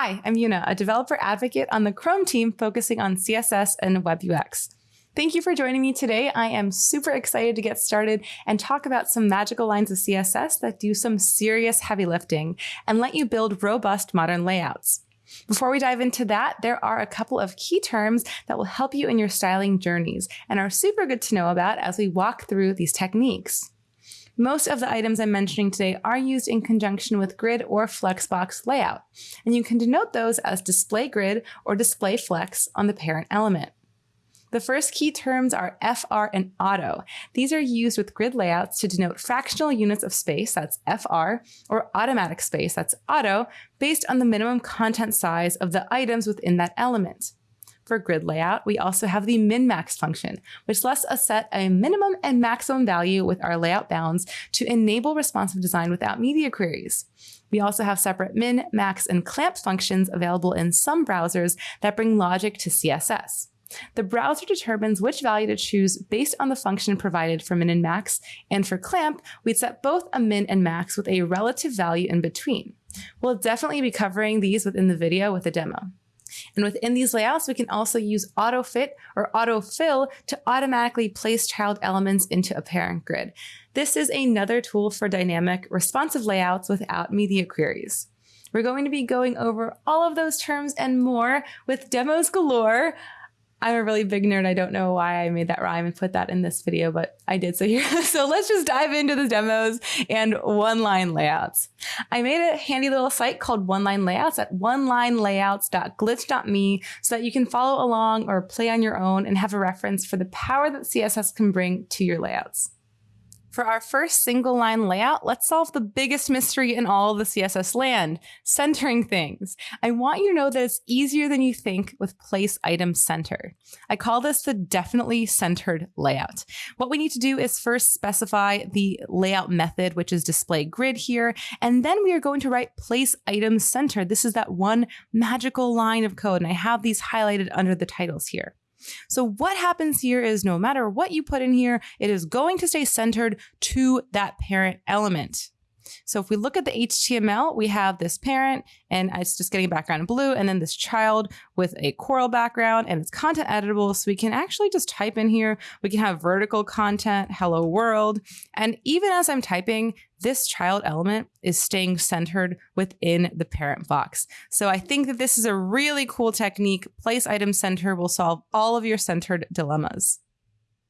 Hi, I'm Una, a developer advocate on the Chrome team focusing on CSS and Web UX. Thank you for joining me today. I am super excited to get started and talk about some magical lines of CSS that do some serious heavy lifting and let you build robust modern layouts. Before we dive into that, there are a couple of key terms that will help you in your styling journeys and are super good to know about as we walk through these techniques. Most of the items I'm mentioning today are used in conjunction with grid or flexbox layout, and you can denote those as display grid or display flex on the parent element. The first key terms are FR and auto. These are used with grid layouts to denote fractional units of space, that's FR, or automatic space, that's auto, based on the minimum content size of the items within that element. For grid layout, we also have the min-max function, which lets us set a minimum and maximum value with our layout bounds to enable responsive design without media queries. We also have separate min, max, and clamp functions available in some browsers that bring logic to CSS. The browser determines which value to choose based on the function provided for min and max, and for clamp, we'd set both a min and max with a relative value in between. We'll definitely be covering these within the video with a demo. And within these layouts, we can also use autofit or autofill to automatically place child elements into a parent grid. This is another tool for dynamic responsive layouts without media queries. We're going to be going over all of those terms and more with demos galore. I'm a really big nerd. I don't know why I made that rhyme and put that in this video, but I did. So here, so let's just dive into the demos and one-line layouts. I made a handy little site called One Line Layouts at onelinelayouts.glitch.me so that you can follow along or play on your own and have a reference for the power that CSS can bring to your layouts. For our first single line layout, let's solve the biggest mystery in all the CSS land, centering things. I want you to know that it's easier than you think with place item center. I call this the definitely centered layout. What we need to do is first specify the layout method, which is display grid here, and then we are going to write place item center. This is that one magical line of code, and I have these highlighted under the titles here. So what happens here is no matter what you put in here, it is going to stay centered to that parent element. So if we look at the HTML, we have this parent and it's just getting a background in blue and then this child with a coral background and it's content editable. So we can actually just type in here. We can have vertical content, hello world. And even as I'm typing, this child element is staying centered within the parent box. So I think that this is a really cool technique. Place item center will solve all of your centered dilemmas.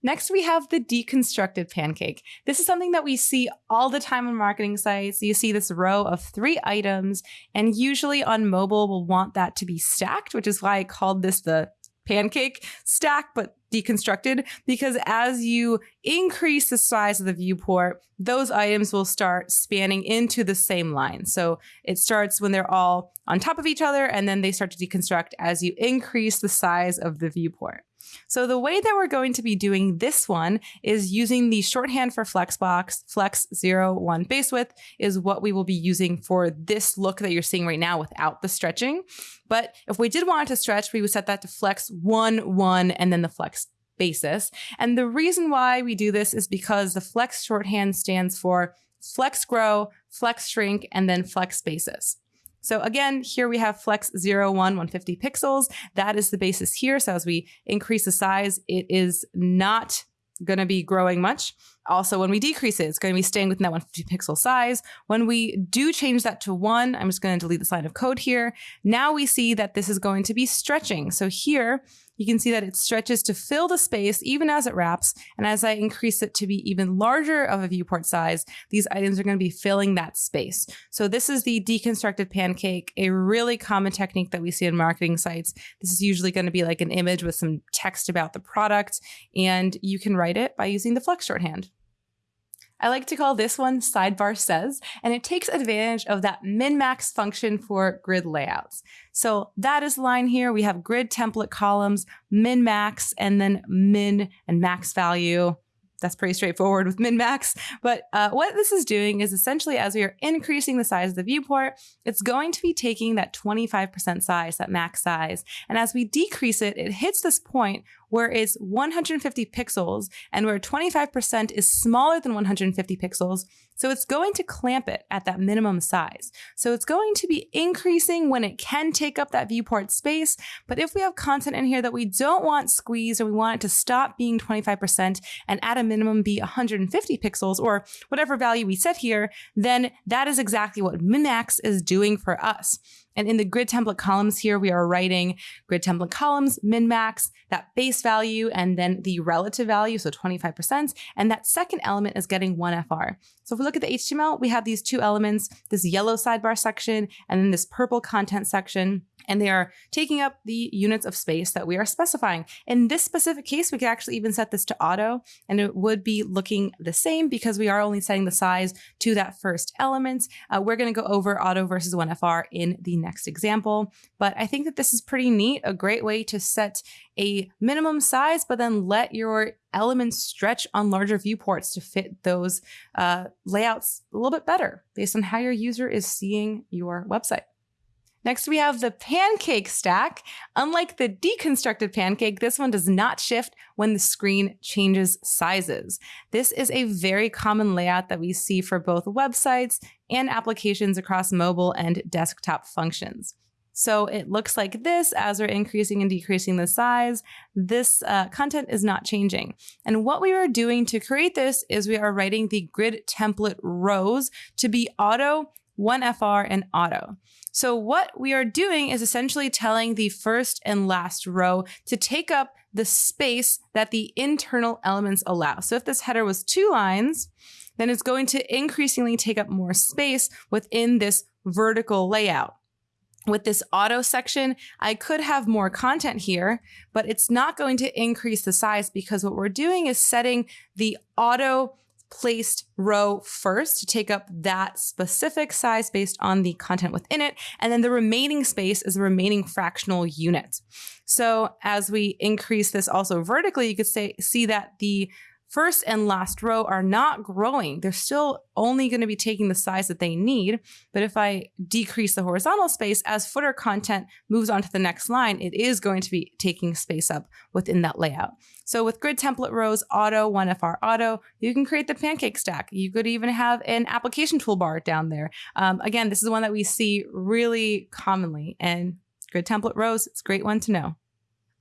Next, we have the deconstructed pancake. This is something that we see all the time on marketing sites. You see this row of three items, and usually on mobile, we'll want that to be stacked, which is why I called this the pancake stack, but deconstructed, because as you increase the size of the viewport, those items will start spanning into the same line. So it starts when they're all on top of each other, and then they start to deconstruct as you increase the size of the viewport. So the way that we're going to be doing this one is using the shorthand for Flexbox, Flex 01 base width is what we will be using for this look that you're seeing right now without the stretching. But if we did want to stretch, we would set that to Flex 1, 1, and then the Flex basis. And the reason why we do this is because the Flex shorthand stands for Flex Grow, Flex Shrink, and then Flex Basis. So again, here we have flex 01, 150 pixels. That is the basis here. So as we increase the size, it is not going to be growing much. Also, when we decrease it, it's going to be staying within that 150 pixel size. When we do change that to one, I'm just going to delete this line of code here. Now we see that this is going to be stretching. So here you can see that it stretches to fill the space even as it wraps. And as I increase it to be even larger of a viewport size, these items are going to be filling that space. So this is the deconstructed pancake, a really common technique that we see in marketing sites. This is usually going to be like an image with some text about the product, and you can write it by using the flex shorthand. I like to call this one sidebar says, and it takes advantage of that min-max function for grid layouts. So that is line here. We have grid template columns, min-max, and then min and max value. that's pretty straightforward with min max. But uh, what this is doing is essentially as we are increasing the size of the viewport, it's going to be taking that 25% size, that max size. And as we decrease it, it hits this point where it's 150 pixels and where 25% is smaller than 150 pixels. So it's going to clamp it at that minimum size. So it's going to be increasing when it can take up that viewport space. But if we have content in here that we don't want squeezed or we want it to stop being 25% and at a minimum be 150 pixels or whatever value we set here, then that is exactly what Minmax is doing for us. And in the grid template columns here, we are writing grid template columns, min max, that base value, and then the relative value, so 25%. And that second element is getting 1FR. So if we look at the HTML, we have these two elements, this yellow sidebar section, and then this purple content section and they are taking up the units of space that we are specifying. In this specific case, we could actually even set this to auto and it would be looking the same because we are only setting the size to that first element. Uh, we're going to go over auto versus 1FR in the next example, but I think that this is pretty neat, a great way to set a minimum size, but then let your elements stretch on larger viewports to fit those uh, layouts a little bit better based on how your user is seeing your website. Next, we have the pancake stack. Unlike the deconstructed pancake, this one does not shift when the screen changes sizes. This is a very common layout that we see for both websites and applications across mobile and desktop functions. So it looks like this as we're increasing and decreasing the size. This uh, content is not changing. And what we are doing to create this is we are writing the grid template rows to be auto 1FR, and auto. So what we are doing is essentially telling the first and last row to take up the space that the internal elements allow. So if this header was two lines, then it's going to increasingly take up more space within this vertical layout. With this auto section, I could have more content here, but it's not going to increase the size because what we're doing is setting the auto placed row first to take up that specific size based on the content within it. And then the remaining space is the remaining fractional unit. So as we increase this also vertically, you could say, see that the first and last row are not growing. They're still only going to be taking the size that they need. But if I decrease the horizontal space as footer content moves on to the next line, it is going to be taking space up within that layout. So with grid template rows, auto, 1FR auto, you can create the pancake stack. You could even have an application toolbar down there. Um, again, this is one that we see really commonly and grid template rows, it's a great one to know.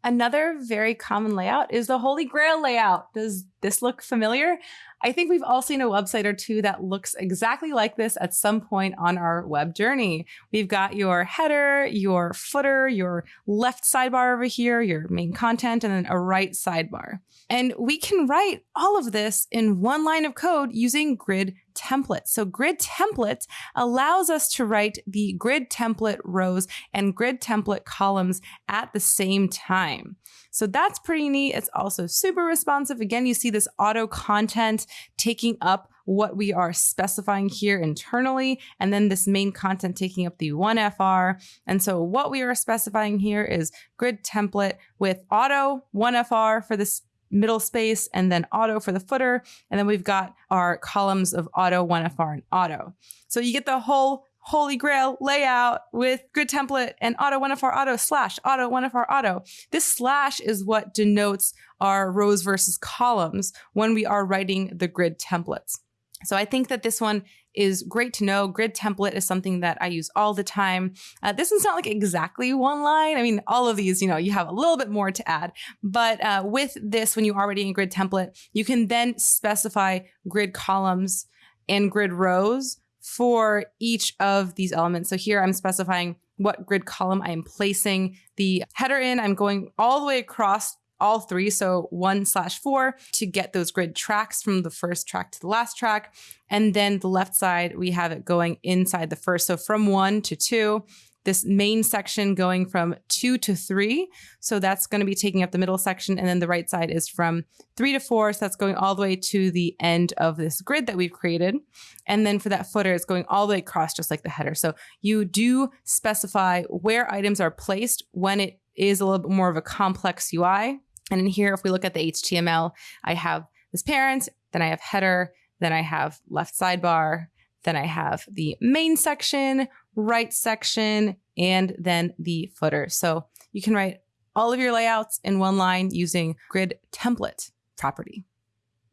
Another very common layout is the Holy Grail layout. Does this look familiar? I think we've all seen a website or two that looks exactly like this at some point on our web journey. We've got your header, your footer, your left sidebar over here, your main content, and then a right sidebar. And we can write all of this in one line of code using grid template. So grid template allows us to write the grid template rows and grid template columns at the same time. So that's pretty neat. It's also super responsive. Again, you see this auto content taking up what we are specifying here internally, and then this main content taking up the 1FR. And so what we are specifying here is grid template with auto 1FR for this middle space and then auto for the footer. And then we've got our columns of auto, 1FR, and auto. So you get the whole holy grail layout with grid template and auto 1FR auto slash auto 1FR auto. This slash is what denotes our rows versus columns when we are writing the grid templates. So I think that this one is great to know. Grid template is something that I use all the time. Uh, this one's not like exactly one line. I mean, all of these, you know, you have a little bit more to add. But uh, with this, when you're already in grid template, you can then specify grid columns and grid rows for each of these elements. So here I'm specifying what grid column I am placing the header in. I'm going all the way across all three, so one slash four, to get those grid tracks from the first track to the last track. And then the left side, we have it going inside the first. So from one to two, this main section going from two to three. So that's going to be taking up the middle section. And then the right side is from three to four. So that's going all the way to the end of this grid that we've created. And then for that footer, it's going all the way across, just like the header. So you do specify where items are placed when it is a little bit more of a complex UI. And in here, if we look at the HTML, I have this parent, then I have header, then I have left sidebar, then I have the main section, right section, and then the footer. So you can write all of your layouts in one line using grid template property.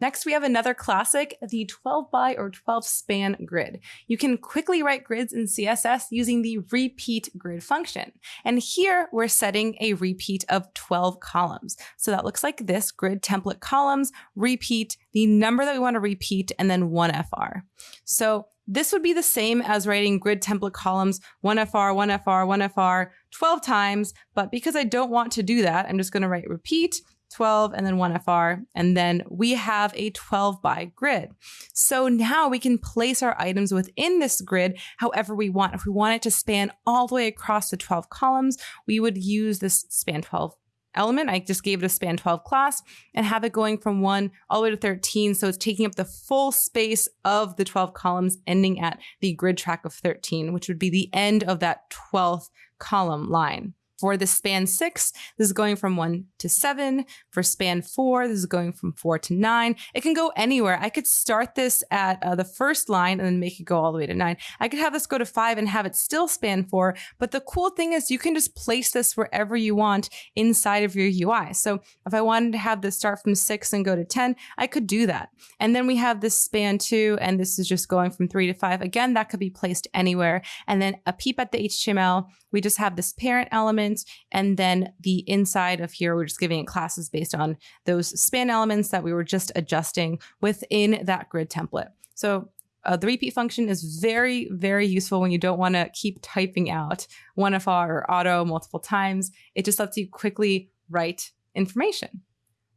Next, we have another classic, the 12 by or 12 span grid. You can quickly write grids in CSS using the repeat grid function. And here we're setting a repeat of 12 columns. So that looks like this grid template columns, repeat the number that we want to repeat, and then one FR. So this would be the same as writing grid template columns 1FR, 1FR, 1FR 12 times, but because I don't want to do that, I'm just going to write repeat 12 and then 1FR, and then we have a 12 by grid. So now we can place our items within this grid however we want. If we want it to span all the way across the 12 columns, we would use this span 12 element. I just gave it a span 12 class and have it going from 1 all the way to 13. So it's taking up the full space of the 12 columns, ending at the grid track of 13, which would be the end of that 12th column line. For the span six, this is going from one to seven. For span four, this is going from four to nine. It can go anywhere. I could start this at uh, the first line and then make it go all the way to nine. I could have this go to five and have it still span four. But the cool thing is you can just place this wherever you want inside of your UI. So if I wanted to have this start from six and go to 10, I could do that. And then we have this span two, and this is just going from three to five. Again, that could be placed anywhere. And then a peep at the HTML, we just have this parent element. And then the inside of here, we're just giving it classes based on those span elements that we were just adjusting within that grid template. So uh, the repeat function is very, very useful when you don't want to keep typing out 1FR or auto multiple times. It just lets you quickly write information.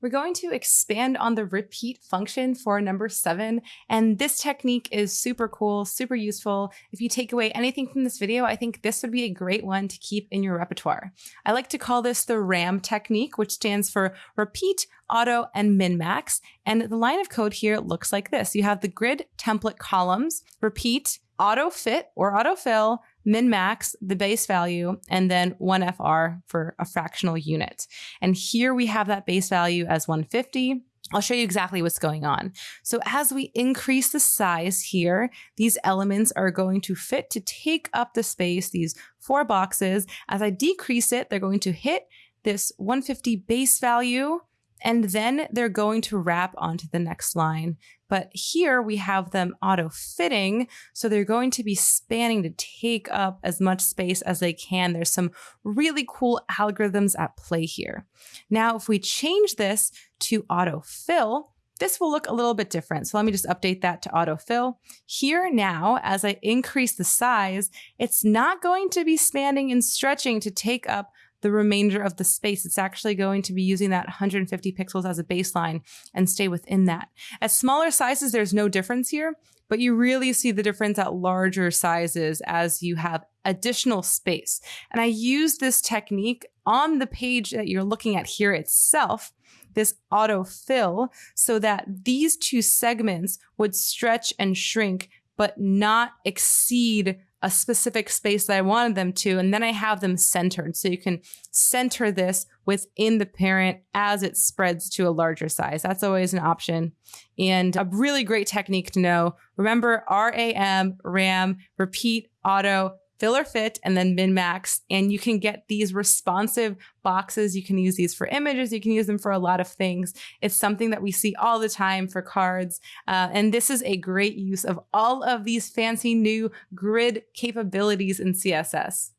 We're going to expand on the repeat function for number seven. And this technique is super cool, super useful. If you take away anything from this video, I think this would be a great one to keep in your repertoire. I like to call this the RAM technique, which stands for repeat, auto, and min-max. And the line of code here looks like this. You have the grid template columns, repeat, auto fit or auto fill, min max, the base value, and then 1FR for a fractional unit. And here we have that base value as 150. I'll show you exactly what's going on. So as we increase the size here, these elements are going to fit to take up the space, these four boxes. As I decrease it, they're going to hit this 150 base value and then they're going to wrap onto the next line. But here we have them auto fitting. So they're going to be spanning to take up as much space as they can. There's some really cool algorithms at play here. Now, if we change this to auto fill, this will look a little bit different. So let me just update that to autofill. Here now, as I increase the size, it's not going to be spanning and stretching to take up the remainder of the space. It's actually going to be using that 150 pixels as a baseline and stay within that. At smaller sizes, there's no difference here, but you really see the difference at larger sizes as you have additional space. And I use this technique on the page that you're looking at here itself this autofill so that these two segments would stretch and shrink but not exceed a specific space that I wanted them to, and then I have them centered. So you can center this within the parent as it spreads to a larger size. That's always an option. And a really great technique to know. Remember RAM, RAM, repeat, auto, fill or fit, and then min max. And you can get these responsive boxes. You can use these for images. You can use them for a lot of things. It's something that we see all the time for cards. Uh, and this is a great use of all of these fancy new grid capabilities in CSS.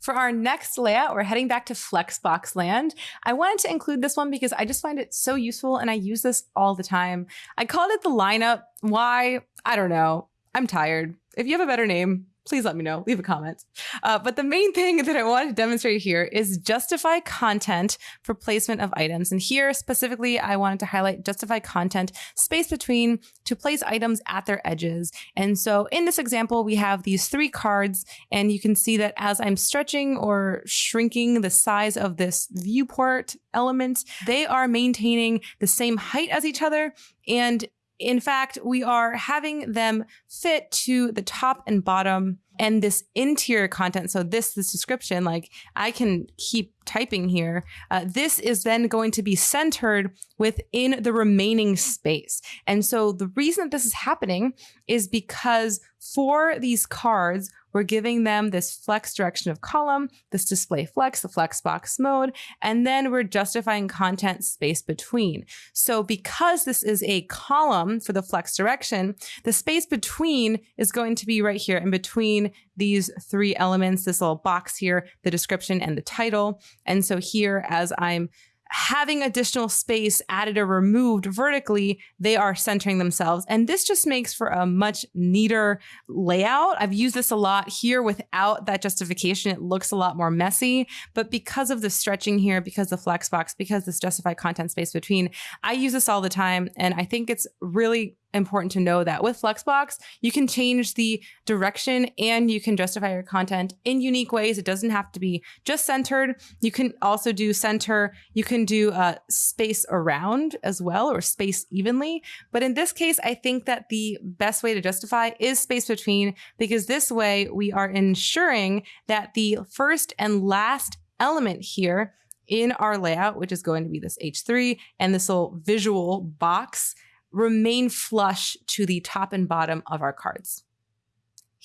For our next layout, we're heading back to Flexbox land. I wanted to include this one because I just find it so useful and I use this all the time. I called it the lineup. Why? I don't know. I'm tired. If you have a better name, please let me know. Leave a comment. Uh, but the main thing that I wanted to demonstrate here is justify content for placement of items. And here specifically, I wanted to highlight justify content space between to place items at their edges. And so in this example, we have these three cards, and you can see that as I'm stretching or shrinking the size of this viewport element, they are maintaining the same height as each other. And in fact, we are having them fit to the top and bottom and this interior content. So this, this description, like I can keep typing here, uh, this is then going to be centered within the remaining space. And so the reason that this is happening is because for these cards, we're giving them this flex direction of column, this display flex, the flex box mode, and then we're justifying content space between. So because this is a column for the flex direction, the space between is going to be right here in between these three elements, this little box here, the description and the title. And so here, as I'm having additional space added or removed vertically, they are centering themselves. And this just makes for a much neater layout. I've used this a lot here without that justification. It looks a lot more messy, but because of the stretching here, because the flex box, because this justified content space between, I use this all the time. And I think it's really important to know that with Flexbox, you can change the direction and you can justify your content in unique ways. It doesn't have to be just centered. You can also do center. You can do uh, space around as well or space evenly. But in this case, I think that the best way to justify is space between because this way we are ensuring that the first and last element here in our layout, which is going to be this H3 and this little visual box remain flush to the top and bottom of our cards.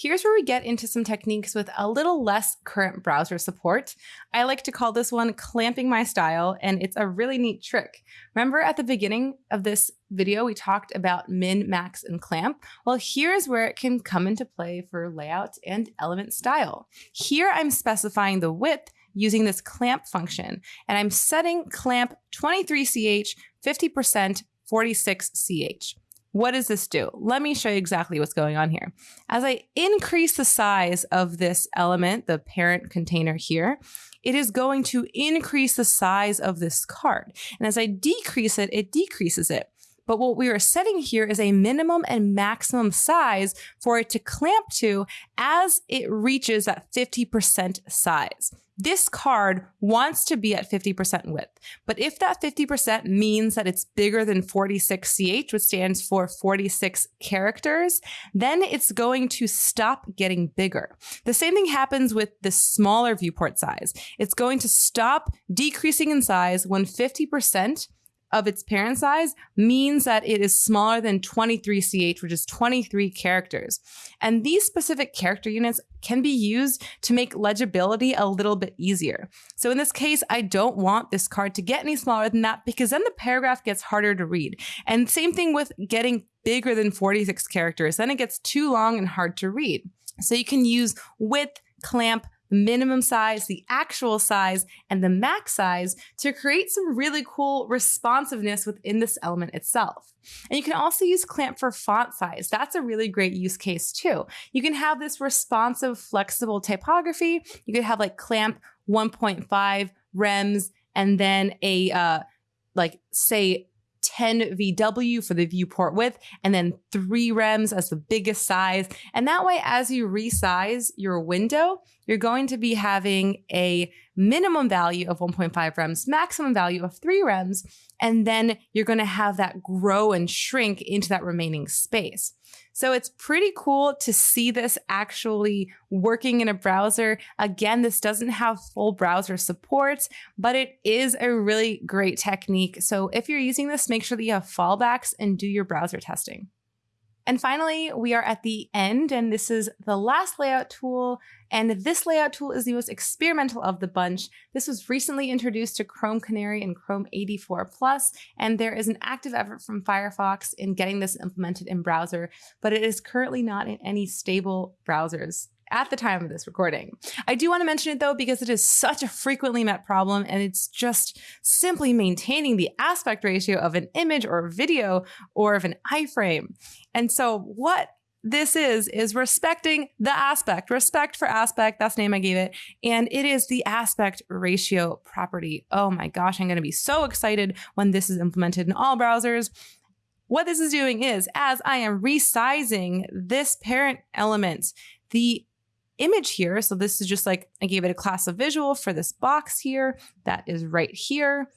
Here's where we get into some techniques with a little less current browser support. I like to call this one clamping my style, and it's a really neat trick. Remember at the beginning of this video, we talked about min, max, and clamp? Well, here's where it can come into play for layout and element style. Here I'm specifying the width using this clamp function, and I'm setting clamp 23ch 50% 46CH. What does this do? Let me show you exactly what's going on here. As I increase the size of this element, the parent container here, it is going to increase the size of this card. And as I decrease it, it decreases it. But what we are setting here is a minimum and maximum size for it to clamp to as it reaches that 50% size. This card wants to be at 50% width, but if that 50% means that it's bigger than 46CH, which stands for 46 characters, then it's going to stop getting bigger. The same thing happens with the smaller viewport size. It's going to stop decreasing in size when 50% of its parent size means that it is smaller than 23CH, which is 23 characters. And these specific character units can be used to make legibility a little bit easier. So in this case, I don't want this card to get any smaller than that because then the paragraph gets harder to read. And same thing with getting bigger than 46 characters, then it gets too long and hard to read. So you can use width, clamp, minimum size, the actual size, and the max size to create some really cool responsiveness within this element itself. And you can also use clamp for font size. That's a really great use case too. You can have this responsive, flexible typography. You could have like clamp 1.5 rems and then a uh, like say 10 VW for the viewport width, and then three rems as the biggest size. And that way, as you resize your window, you're going to be having a minimum value of 1.5 rems, maximum value of three rems, and then you're going to have that grow and shrink into that remaining space. So it's pretty cool to see this actually working in a browser. Again, this doesn't have full browser support, but it is a really great technique. So if you're using this, make sure that you have fallbacks and do your browser testing. And finally, we are at the end, and this is the last layout tool. And this layout tool is the most experimental of the bunch. This was recently introduced to Chrome Canary and Chrome 84 Plus, and there is an active effort from Firefox in getting this implemented in browser, but it is currently not in any stable browsers at the time of this recording. I do want to mention it though because it is such a frequently met problem and it's just simply maintaining the aspect ratio of an image or video or of an iframe. And so what this is is respecting the aspect respect for aspect that's the name i gave it and it is the aspect ratio property oh my gosh i'm going to be so excited when this is implemented in all browsers what this is doing is as i am resizing this parent element the image here. So this is just like I gave it a class of visual for this box here that is right here.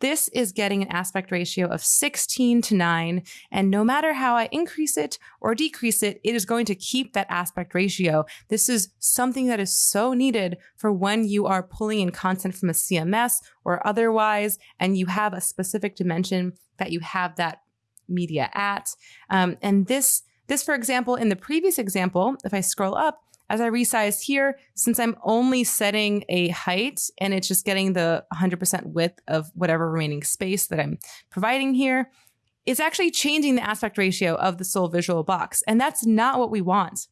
This is getting an aspect ratio of 16 to 9. And no matter how I increase it or decrease it, it is going to keep that aspect ratio. This is something that is so needed for when you are pulling in content from a CMS or otherwise, and you have a specific dimension that you have that media at. Um, and this, this, for example, in the previous example, if I scroll up, as I resize here, since I'm only setting a height and it's just getting the 100% width of whatever remaining space that I'm providing here, it's actually changing the aspect ratio of the sole visual box. And that's not what we want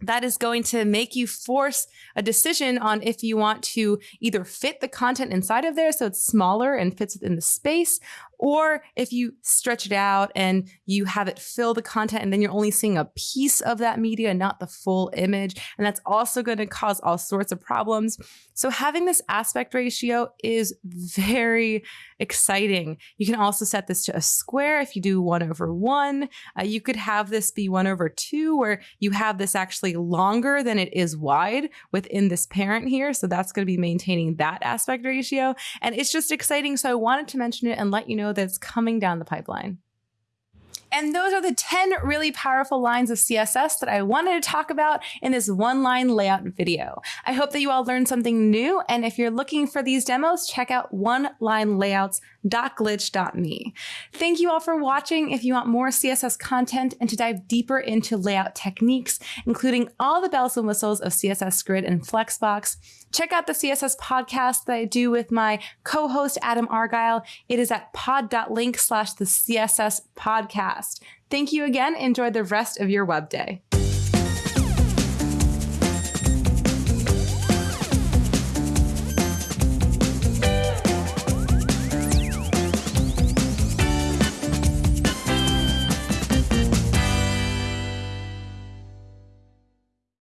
that is going to make you force a decision on if you want to either fit the content inside of there so it's smaller and fits within the space, or if you stretch it out and you have it fill the content and then you're only seeing a piece of that media, not the full image. And that's also going to cause all sorts of problems. So having this aspect ratio is very exciting. You can also set this to a square if you do one over one. Uh, you could have this be one over two, where you have this actually longer than it is wide within this parent here. So that's going to be maintaining that aspect ratio. And it's just exciting. So I wanted to mention it and let you know that it's coming down the pipeline. And those are the 10 really powerful lines of CSS that I wanted to talk about in this one line layout video. I hope that you all learned something new. And if you're looking for these demos, check out onelinelayouts.glitch.me. Thank you all for watching. If you want more CSS content and to dive deeper into layout techniques, including all the bells and whistles of CSS Grid and Flexbox, check out the CSS podcast that I do with my co-host Adam Argyle. It is at pod.link slash the CSS podcast. Thank you again. Enjoy the rest of your web day.